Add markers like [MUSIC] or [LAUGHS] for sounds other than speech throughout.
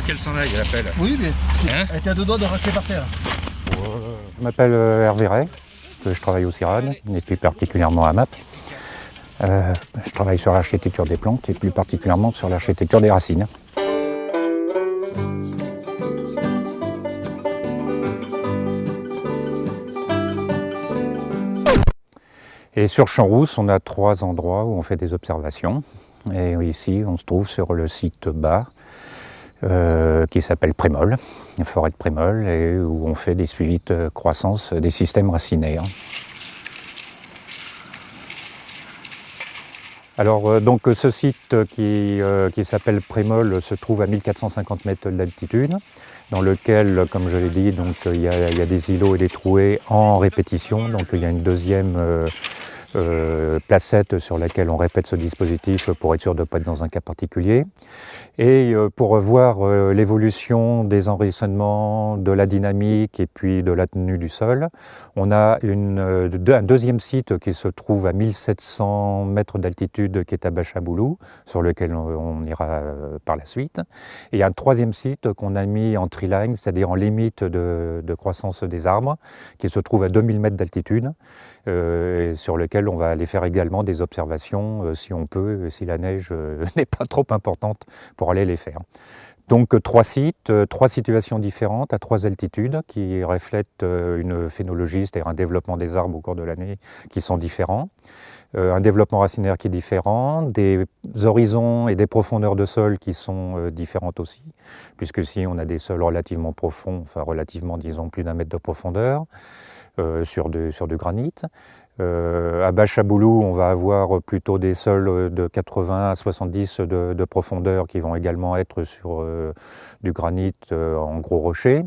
qu'elle s'en aille, l'appel. Oui, mais Hein elle était à deux doigts de raquer par terre. Je m'appelle euh, Hervé Ray, que je travaille au CIRAD, et plus particulièrement à MAP. Euh, je travaille sur l'architecture des plantes et plus particulièrement sur l'architecture des racines. Et sur Champs-Rousse, on a trois endroits où on fait des observations. Et ici, on se trouve sur le site bas, euh, qui s'appelle Prémol, forêt de Prémol, et où on fait des suivis de croissance des systèmes racinaires. Alors euh, donc ce site qui, euh, qui s'appelle Prémol se trouve à 1450 mètres d'altitude, dans lequel, comme je l'ai dit, donc il y, a, il y a des îlots et des trouées en répétition. Donc il y a une deuxième euh, placette sur laquelle on répète ce dispositif pour être sûr de ne pas être dans un cas particulier. Et euh, pour voir euh, l'évolution des enracinements, de la dynamique et puis de la tenue du sol, on a un deuxième site qui se trouve à 1700 mètres d'altitude qui est à Bachaboulou, sur lequel on, ira par la suite. Et un troisième site qu'on a mis en tree-line, c'est-à-dire en limite de, de croissance des arbres, qui se trouve à 2000 mètres d'altitude, sur lequel on va aller faire également des observations, euh, si on peut, si la neige euh, [LAUGHS] n'est pas trop importante, pour aller les faire. Donc euh, trois sites, trois situations différentes à trois altitudes qui reflètent une phénologie, c'est-à-dire un développement des arbres au cours de l'année qui sont différents, un développement racinaire qui est différent, des horizons et des profondeurs de sol qui sont différentes aussi, puisque si on a des sols relativement profonds, enfin relativement disons plus d'un mètre de profondeur, sur, sur du granit. Euh, à Bachaboulou, on va avoir plutôt des sols de 80 à 70 de, de profondeur qui vont également être sur euh, du granit euh, en gros rochers.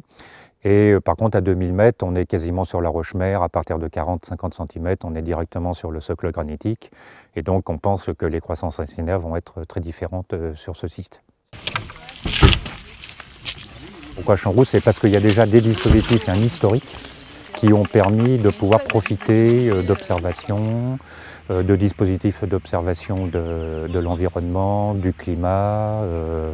Et euh, par contre, à 2000 mètres, on est quasiment sur la roche-mère. À partir de 40-50 cm, on est directement sur le socle granitique. Et donc, on pense que les croissances racinaires vont être très différentes euh, sur ce site. Pourquoi Champs-Rousse C'est parce qu'il y a déjà des dispositifs et un historique qui ont permis de pouvoir profiter euh, d'observations, euh, de dispositifs d'observation de, l'environnement, du climat, euh,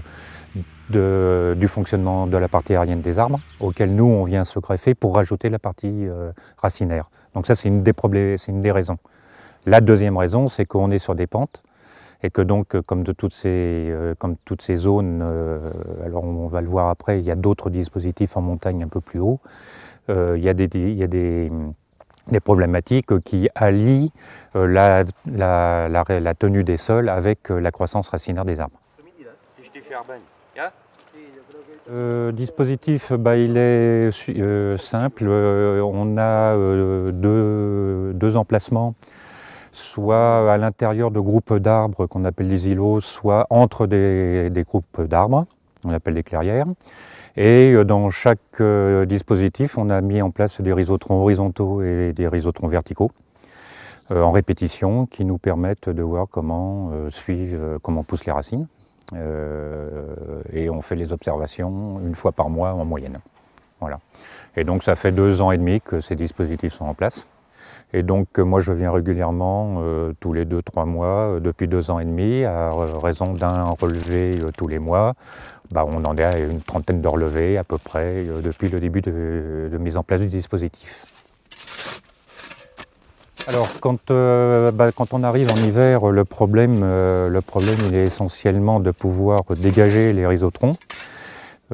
du fonctionnement de la partie aérienne des arbres, auquel nous, on vient se greffer pour rajouter la partie racinaire. Donc ça, c'est une, des une des raisons. La deuxième raison, c'est qu'on est sur des pentes, et que donc, comme, de toutes ces, comme toutes ces zones, alors on va le voir après, il y a d'autres dispositifs en montagne un peu plus haut, il y a des, il y a des, problématiques qui allient euh, la, tenue des sols avec euh, la croissance racinaire des arbres. Euh, dispositif, bah, il est euh, simple. Euh, on a euh, deux, emplacements, soit à l'intérieur de groupes d'arbres qu'on appelle les îlots, soit entre des groupes d'arbres, on appelle des clairières. Et euh, dans chaque euh, dispositif, on a mis en place des rhizotrons horizontaux et des rhizotrons verticaux euh, en répétition qui nous permettent de voir comment suivent, comment poussent les racines. Et on fait les observations une fois par mois en moyenne. Voilà. Et donc ça fait deux ans et demi que ces dispositifs sont en place. Et donc euh, moi je viens régulièrement euh, tous les deux, trois mois, euh, depuis deux ans et demi, à ra- raison d'un relevé tous les mois. Bah, on en est à une trentaine de relevés à peu près depuis le début de, mise en place du dispositif. Alors quand, bah, quand on arrive en hiver, le problème, le problème il est essentiellement de pouvoir dégager les rhizotrons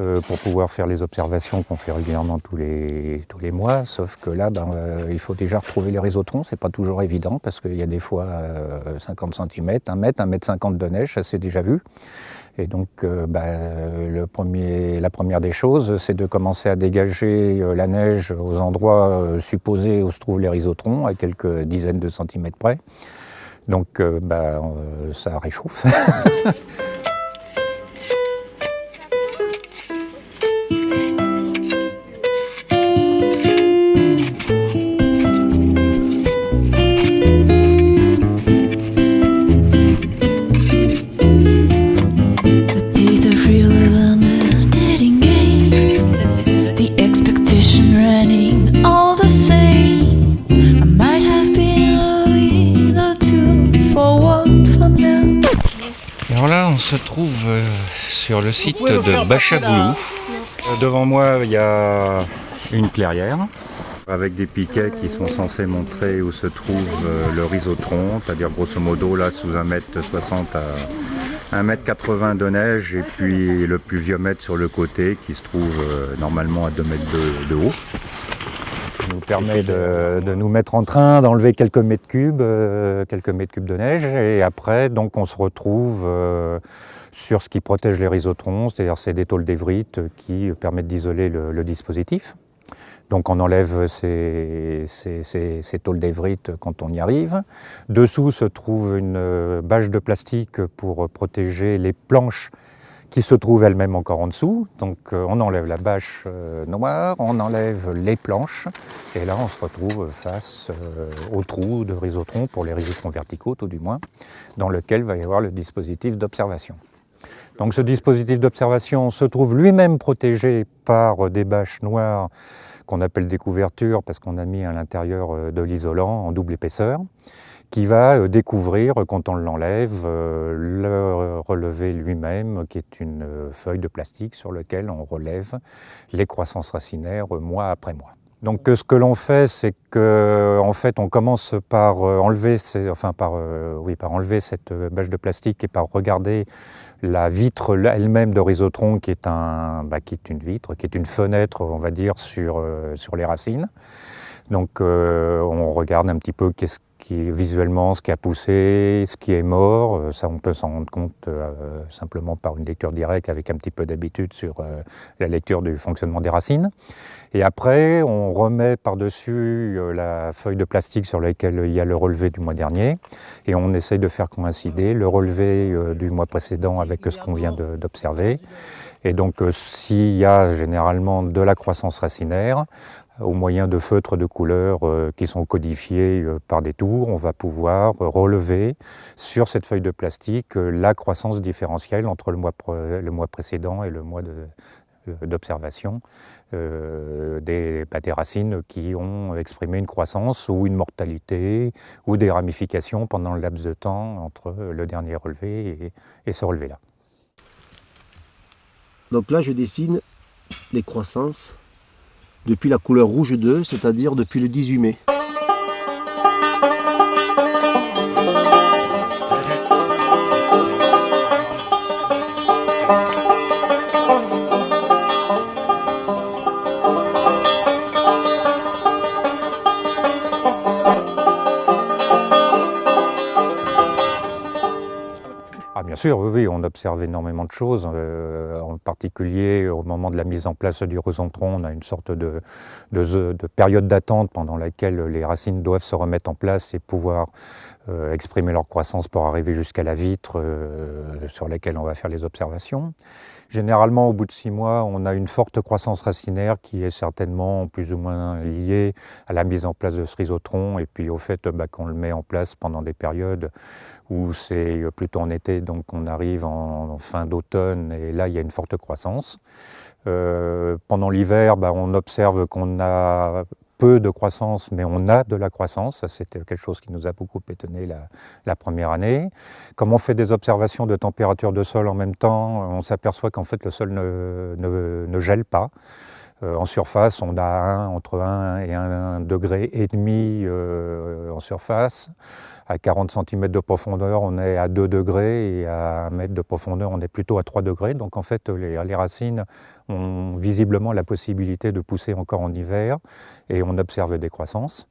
euh, pour pouvoir faire les observations qu'on fait régulièrement tous les, tous les mois. Sauf que là, ben, euh, il faut déjà retrouver les rhizotrons. C'est pas toujours évident parce qu'il y a des fois euh, 50 cm, 1 mètre, 1 mètre 50 de neige, ça c'est déjà vu. Et donc, euh, ben, le premier, la première des choses, c'est de commencer à dégager euh, la neige aux endroits supposés où se trouvent les rhizotrons, à quelques dizaines de centimètres près. Donc, ben, ça réchauffe. [LAUGHS] sur le site de Bachaboulou. Euh, Devant moi, il y a une clairière avec des piquets qui sont censés montrer où se trouve euh, le rhizotron, c'est-à-dire grosso modo là sous 1m60 à 1m80 de neige et puis le pluviomètre sur le côté qui se trouve euh, normalement à 2 mètres de, de haut. Nous permet de, de nous mettre en train d'enlever quelques mètres cubes, euh, quelques mètres cubes de neige, et après, donc, on se retrouve euh, sur ce qui protège les rhizotrons, c'est-à-dire ces des tôles d'évrite qui permettent d'isoler le, le dispositif. Donc on enlève ces, ces, ces, ces tôles d'évrite quand on y arrive. Dessous se trouve une euh, bâche de plastique pour protéger les planches qui se trouvent elles-mêmes encore en dessous. Donc euh, on enlève la bâche euh, noire, on enlève les planches, et là on se retrouve face euh, au trou de rhizotron, pour les rhizotrons verticaux tout du moins, dans lequel va y avoir le dispositif d'observation. Donc ce dispositif d'observation se trouve lui-même protégé par des bâches noires qu'on appelle des couvertures parce qu'on a mis à l'intérieur de l'isolant en double épaisseur qui va euh, découvrir, quand on l'enlève, euh, le relevé lui-même, qui est une feuille de plastique sur laquelle on relève les croissances racinaires mois après mois. Donc ce que l'on fait, c'est que en fait, on commence par enlever, enfin par, oui, par enlever cette bâche de plastique et par regarder la vitre elle-même de rhizotron, qui est, un, bah, qui est une vitre, qui est une fenêtre, on va dire, sur, sur les racines. Donc euh, on regarde un petit peu qu'est-ce qui visuellement ce qui a poussé, ce qui est mort. Euh, ça, on peut s'en rendre compte euh, simplement par une lecture directe avec un petit peu d'habitude sur euh, la lecture du fonctionnement des racines. Et après, on remet par-dessus euh, la feuille de plastique sur laquelle il y a le relevé du mois dernier et on essaye de faire coïncider le relevé euh, du mois précédent avec ce qu'on vient d'observer. Et donc, s'il y a généralement de la croissance racinaire, au moyen de feutres de couleur euh, qui sont codifiés euh, par des tours, on va pouvoir relever sur cette feuille de plastique euh, la croissance différentielle entre le mois, précédent et le mois d'observation euh, des, des, racines qui ont exprimé une croissance ou une mortalité ou des ramifications pendant le laps de temps entre le dernier relevé et, et ce relevé-là. Donc là, je dessine les croissances depuis la couleur rouge 2, c'est-à-dire depuis le 18 mai. Oui, on observe énormément de choses, euh, en particulier au moment de la mise en place du rhizotron, on a une sorte de période d'attente pendant laquelle les racines doivent se remettre en place et pouvoir euh, exprimer leur croissance pour arriver jusqu'à la vitre euh, sur laquelle on va faire les observations. Généralement, au bout de six mois, on a une forte croissance racinaire qui est certainement plus ou moins liée à la mise en place de ce rhizotron et puis au fait bah, qu'on le met en place pendant des périodes où c'est plutôt en été, donc on arrive en, fin d'automne et là il y a une forte croissance. Euh, pendant l'hiver, bah, on observe qu'on a peu de croissance, mais on a de la croissance. C'était quelque chose qui nous a beaucoup étonné la, première année. Comme on fait des observations de température de sol en même temps, on s'aperçoit qu'en fait le sol ne gèle pas. Euh, en surface, on a entre 1 et 1 degré et demi euh, en surface. À 40 cm de profondeur, on est à 2 degrés et à 1 mètre de profondeur, on est plutôt à 3 degrés. Donc en fait, les racines ont visiblement la possibilité de pousser encore en hiver et on observe des croissances.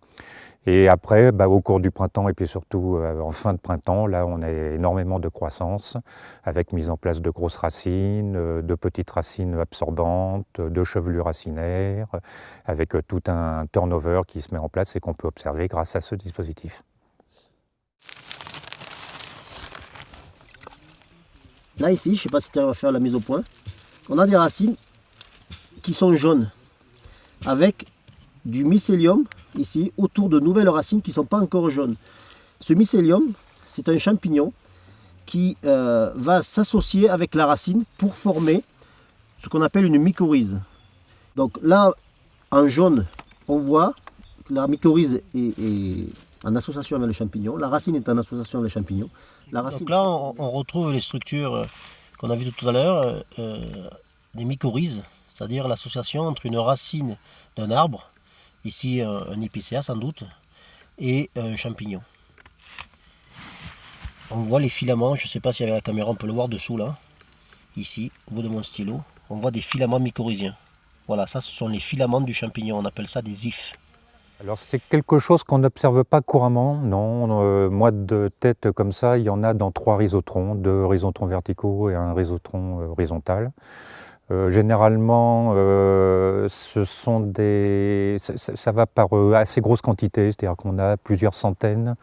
Et après, bah, au cours du printemps et puis surtout euh, en fin de printemps, là, on a énormément de croissance avec mise en place de grosses racines, euh, de petites racines absorbantes, de chevelures racinaires, avec euh, tout un turnover qui se met en place et qu'on peut observer grâce à ce dispositif. Là, ici, je ne sais pas si tu vas faire la mise au point, on a des racines qui sont jaunes avec du mycélium ici autour de nouvelles racines qui ne sont pas encore jaunes. Ce mycélium, c'est un champignon qui euh, va s'associer avec la racine pour former ce qu'on appelle une mycorhize. Donc là, en jaune, on voit que la mycorhize est, est, en association avec le champignon, la racine est en association avec le champignon. La racine... Donc là, on, on retrouve les structures qu'on a vu tout à l'heure, euh, euh, des mycorhizes, c'est-à-dire l'association entre une racine d'un arbre, ici un, un épicéa sans doute, et un champignon. On voit les filaments, je ne sais pas si avec la caméra on peut le voir dessous là, ici, au bout de mon stylo, on voit des filaments mycorhiziens. Voilà, ça ce sont les filaments du champignon, on appelle ça des ifs. Alors c'est quelque chose qu'on n'observe pas couramment, non. Euh, moi de tête comme ça, il y en a dans trois rhizotrons, deux rhizotrons verticaux et un rhizotron euh, horizontal. Euh, généralement, euh, ce sont des, ça, va par euh, assez grosse quantité, c'est-à-dire qu'on a plusieurs centaines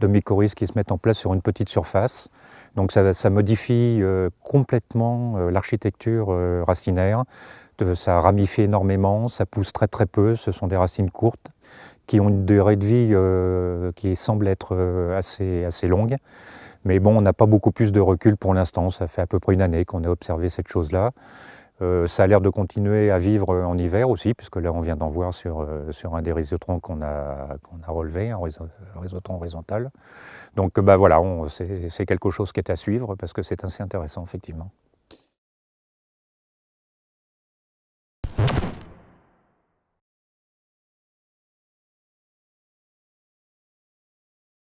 de mycorhizes qui se mettent en place sur une petite surface. Donc ça, ça modifie complètement l'architecture racinaire. Ça ramifie énormément, ça pousse très très peu, ce sont des racines courtes qui ont une durée de vie qui semble être assez, assez longue. Mais bon, on n'a pas beaucoup plus de recul pour l'instant, ça fait à peu près une année qu'on a observé cette chose-là. Euh, ça a l'air de continuer à vivre en hiver aussi, puisque là on vient d'en voir sur, euh, un des rhizotrons qu'on a, qu'on a relevé, un rhizotron horizontal. Donc bah, voilà, c'est quelque chose qui est à suivre parce que c'est assez intéressant effectivement.